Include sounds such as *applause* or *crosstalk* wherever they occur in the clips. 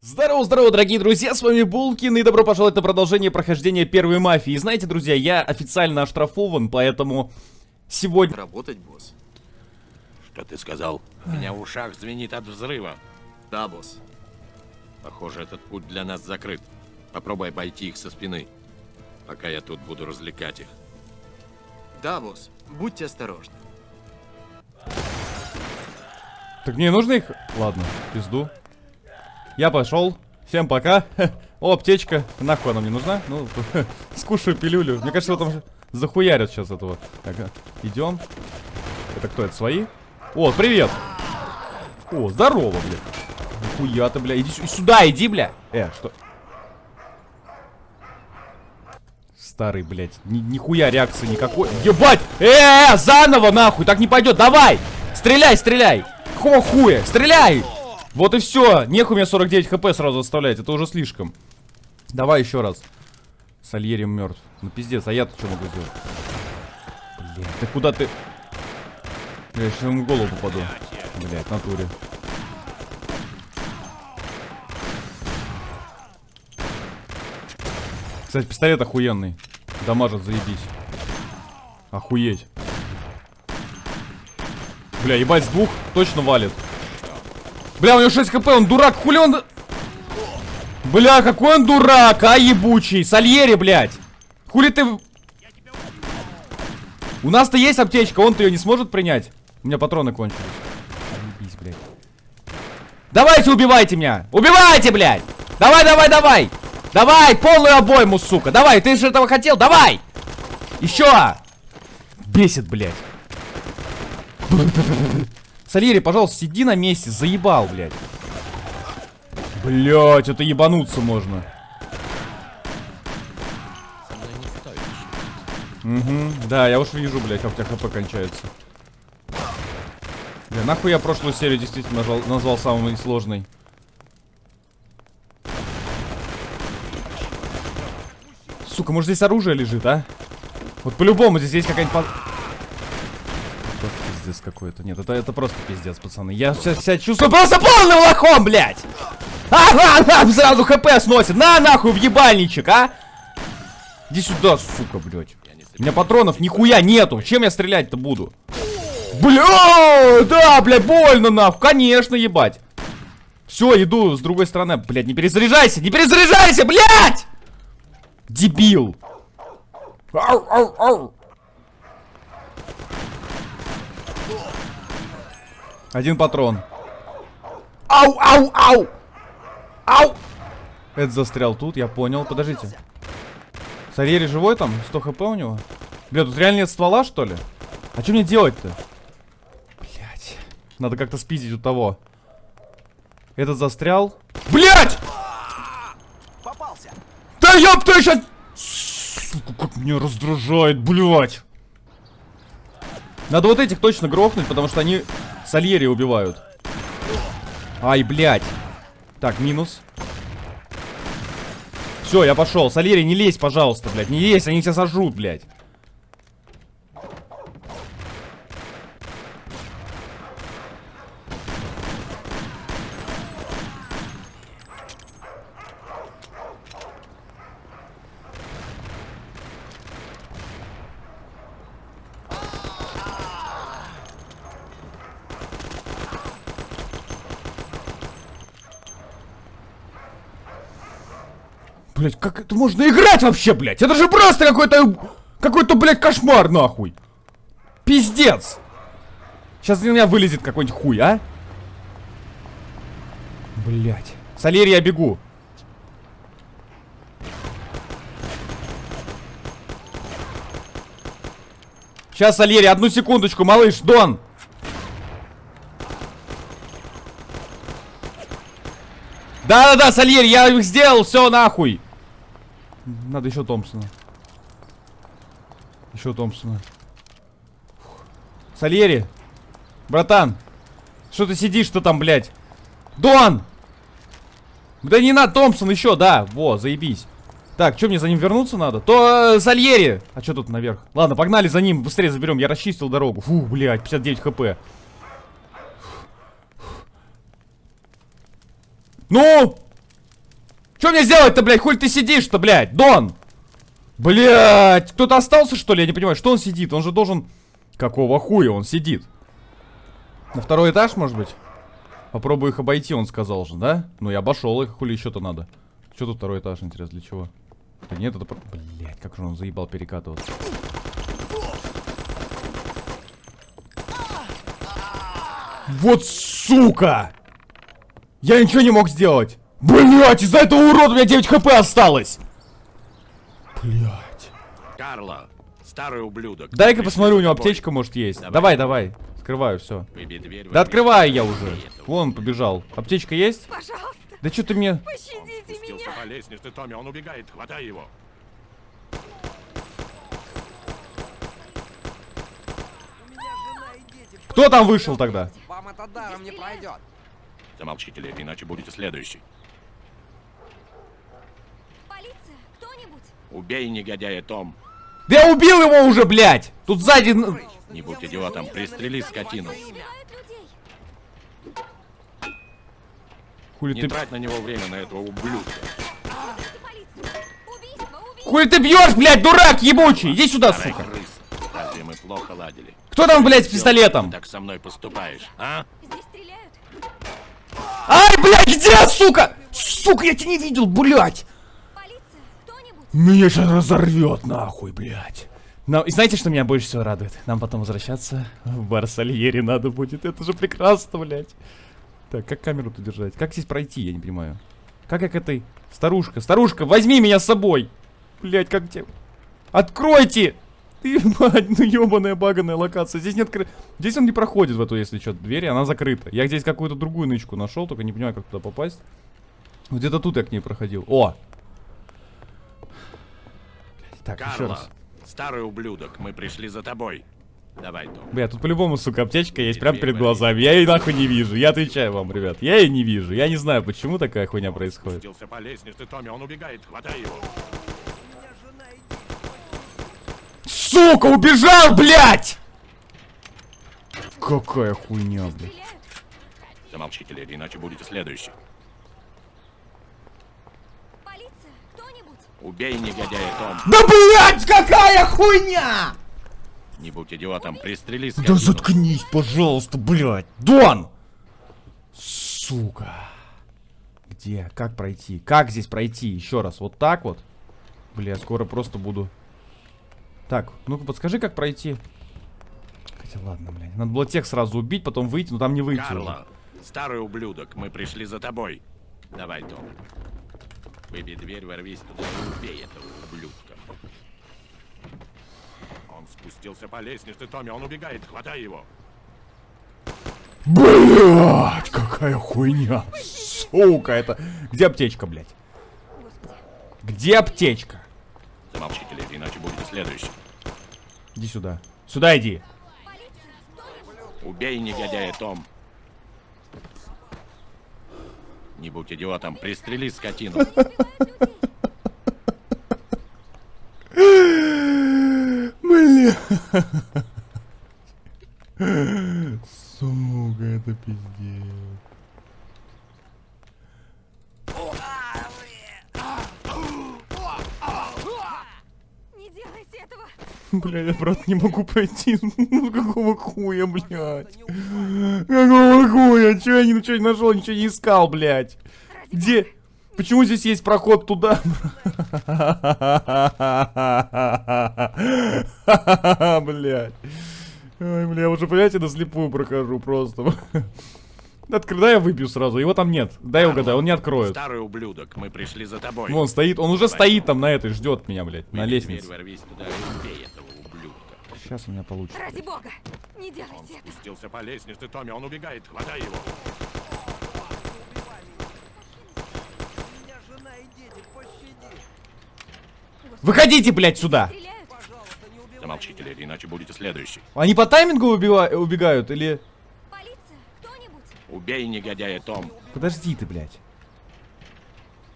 Здорово, здорово, дорогие друзья, с вами Булкин, и добро пожаловать на продолжение прохождения первой мафии. И знаете, друзья, я официально оштрафован, поэтому сегодня... Работать, босс? Что ты сказал? У меня в ушах звенит от взрыва. Да, босс. Похоже, этот путь для нас закрыт. Попробуй обойти их со спины, пока я тут буду развлекать их. Да, босс. Будьте осторожны. Так мне нужно их... Ладно, пизду. Я пошел. Всем пока. *laughs* О, аптечка. Нахуй она мне нужна? Ну, *laughs* скушаю пилюлю. Мне кажется, его там захуярят сейчас этого. Так, а, идем. Это кто? Это свои? О, привет. О, здорово, блядь. Нихуя ты, бля. Иди сю- сюда, иди, бля. Э, что? Старый, блядь. Ни- нихуя реакции никакой. Ебать! Э, заново, нахуй. Так не пойдет. Давай! Стреляй, стреляй! Хо хуя! Стреляй! Вот и все. Нехуй мне 49 хп сразу оставлять. Это уже слишком. Давай еще раз. Сальери мертв. Ну пиздец, а я-то что могу сделать? Блядь, ты куда ты? Я сейчас ему в голову попаду. Блядь, в натуре. Кстати, пистолет охуенный. Дамажит, заебись. Охуеть. Бля, ебать, с двух точно валит. Бля, у него 6 хп, он дурак, хули он... Бля, какой он дурак, а, ебучий. Сальери, блядь. Хули ты... У нас-то есть аптечка, он-то ее не сможет принять. У меня патроны кончились. Блядь. Давайте убивайте меня! Убивайте, блядь! Давай, давай, давай! Давай, полную обойму, сука! Давай, ты же этого хотел, давай! Еще! Бесит, блядь. Сальери, пожалуйста, сиди на месте, заебал, блядь. Блядь, это ебануться можно. Угу, да, я уж вижу, блядь, как у тебя хп кончается. Бля, нахуй я прошлую серию действительно нажал- назвал самой сложной. Сука, может здесь оружие лежит, а? Вот по-любому здесь есть какая-нибудь... Просто пиздец какой-то. Нет, это, это просто пиздец, пацаны. Я сейчас себя чувствую просто полным лохом, блядь! А, *laughs* а, а, сразу хп сносит. На, нахуй, в ебальничек, а! Иди сюда, сука, блядь. У меня патронов нихуя нету. Чем я стрелять-то буду? Бля, да, блядь, больно нахуй. Конечно, ебать. Все, иду с другой стороны. Блядь, не перезаряжайся, не перезаряжайся, блядь! Дебил. Ау, ау, ау. Один патрон. Ау, ау, ау! Ау! Это застрял тут, я понял. Подождите. Сарьери живой там? 100 хп у него? Бля, тут реально нет ствола, что ли? А что мне делать-то? Блять. Надо как-то спиздить у того. Этот застрял. Блять! Попался! Да ёб ты щас... Сука, как меня раздражает, блядь. Надо вот этих точно грохнуть, потому что они Сальери убивают. Ай, блядь. Так, минус. Все, я пошел. Сальери, не лезь, пожалуйста, блядь. Не лезь, они тебя сожрут, блядь. Блять, как это можно играть вообще, блять? Это же просто какой-то... Какой-то, блядь, кошмар, нахуй. Пиздец. Сейчас из меня вылезет какой-нибудь хуй, а? Блять. Солери, я бегу. Сейчас, Сальери, одну секундочку, малыш, Дон. Да-да-да, Сальери, я их сделал, все нахуй. Надо еще Томпсона. Еще Томпсона. Фух. Сальери, братан, что ты сидишь-то там, блядь? Дон! Да не надо, Томпсон еще, да, во, заебись. Так, что мне за ним вернуться надо? То э, Сальери! А что тут наверх? Ладно, погнали за ним, быстрее заберем, я расчистил дорогу. Фу, блядь, 59 хп. Ну! Что мне сделать-то, блядь? Хуй ты сидишь-то, блядь? Дон! Блядь, кто-то остался, что ли? Я не понимаю, что он сидит? Он же должен... Какого хуя он сидит? На второй этаж, может быть? Попробую их обойти, он сказал же, да? Ну, я обошел их, хули еще-то надо. Что тут второй этаж, интересно, для чего? Да нет, это... Блять, как же он заебал перекатываться. Вот сука! Я ничего не мог сделать! Блять, из-за этого урода у меня 9 хп осталось! Блять. Карло, старый ублюдок. Дай-ка посмотрю, у него аптечка может есть. Давай. Давай, давай. Скрываю, все. Дверь, Да открываю я уже. Вон, побежал. Аптечка есть? Пожалуйста, Да что ты мне... Он пощадите меня. по лестнице, Томми, он убегает, хватай его. Кто там вышел тогда? Вам это даром не пройдет. Замолчите, леди, иначе будете следующий. Полиция, кто-нибудь? Убей негодяя, Том. Да я убил его уже, блядь! Тут сзади... Не будь идиотом, пристрели скотину. Хули Не ты... трать на него время, на этого ублюдка. Хули ты бьешь, блядь, дурак ебучий! Иди сюда, Старая сука! Разве мы плохо ладили? Кто там, блядь, с Ты пистолетом? так со мной поступаешь, а? Ай, блядь, где, сука? Сука, я тебя не видел, блядь! Меня сейчас разорвет, нахуй, блядь. Но, и знаете, что меня больше всего радует? Нам потом возвращаться в бар надо будет. Это же прекрасно, блядь. Так, как камеру-то держать? Как здесь пройти, я не понимаю. Как я к этой... Старушка, старушка, возьми меня с собой! Блядь, как тебе... Откройте! Ты, *laughs* мать, ну ебаная баганая локация. Здесь нет... Здесь он не проходит в эту, если что, дверь, она закрыта. Я здесь какую-то другую нычку нашел, только не понимаю, как туда попасть. Где-то тут я к ней проходил. О! Так, еще Карло, раз. старый ублюдок, мы пришли за тобой. Давай, Том. Бля, тут по-любому, сука, аптечка есть прямо перед глазами. Я ее нахуй не вижу. Я отвечаю вам, ребят. Я ее не вижу. Я не знаю, почему такая хуйня происходит. Спустился по лестнице, Томми, он убегает, хватай его. Сука, убежал, блядь! Какая хуйня, блядь. Замолчите, леди, иначе будете следующий. Полиция, кто-нибудь? Убей негодяя, Том. Да блядь, какая хуйня! Не будь идиотом, пристрели Да скотину. заткнись, пожалуйста, блядь. Дон! Сука. Где? Как пройти? Как здесь пройти? Еще раз. Вот так вот? Бля, скоро просто буду... Так, ну-ка подскажи, как пройти. Хотя ладно, блядь. Надо было тех сразу убить, потом выйти, но там не выйти уже. Карло, старый ублюдок, мы пришли за тобой. Давай, Том. Выбей дверь, ворвись туда и убей этого ублюдка. Он спустился по лестнице, Томми, он убегает, хватай его. Блядь, какая хуйня. Сука, это... Где аптечка, блядь? Где аптечка? Замолчите, леди, иначе будете следующий. Иди сюда. Сюда иди. Убей негодяя, Том. Не будь идиотом, пристрели скотину. Бля. Сука, это пиздец. Не делайте этого. *laughs* Бля, я просто не могу пройти. *laughs* Ну какого хуя, блядь? Какого хуя? Че я ничего не нашел, ничего не искал, блядь? Где? Почему здесь есть проход туда? *laughs* Блядь. Ой, бля, я уже, понимаете, на слепую прохожу просто. Открой, дай я выбью сразу, его там нет. Дай я угадаю, он не откроет. Старый ублюдок, мы пришли за тобой. Вон стоит, он уже стоит там на этой, ждет меня, блядь, на лестнице. ворвись туда и убей этого ублюдка. Сейчас у меня получится. Ради бога, не Он делайте это. спустился по лестнице, Томми, он убегает, хватай его. Меня жена и дети, пощади. Выходите, блядь, сюда! Не. Замолчите, леди, иначе будете следующий. Они по таймингу убива- убегают или... Полиция, кто-нибудь? Убей негодяя, Том. Подожди ты, блядь.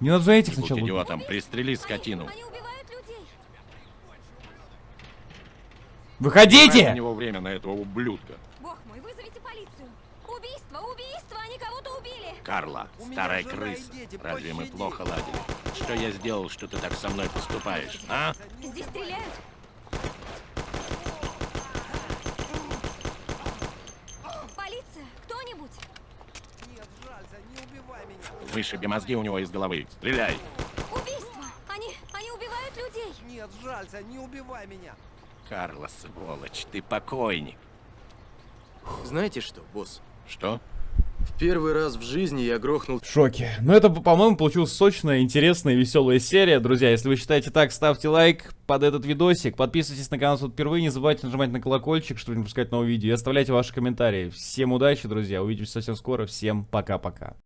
Мне надо за этих Не сначала... убить. идиотом, пристрели скотину. Они убивают людей. Выходите! него время на этого ублюдка. Бог мой, вызовите полицию. убийство, убийство, они кого-то убили. Карла, У старая крыса. дети, Разве мы пощади. плохо ладили? Что я сделал, что ты так со мной поступаешь, а? Здесь стреляют. Полиция, кто-нибудь? Нет, жалься, не убивай меня. Вышиби мозги у него из головы. Стреляй! Убийство. Они, они убивают людей. Нет, жалься, не убивай меня. Карла, сволочь, ты покойник. Знаете что, босс? Что? В первый раз в жизни я грохнул В шоке. Ну это, по-моему, получилась сочная, интересная и веселая серия. Друзья, если вы считаете так, ставьте лайк под этот видосик. Подписывайтесь на канал тут впервые. Не забывайте нажимать на колокольчик, чтобы не пропускать новые видео. И оставляйте ваши комментарии. Всем удачи, друзья. Увидимся совсем скоро. Всем пока-пока.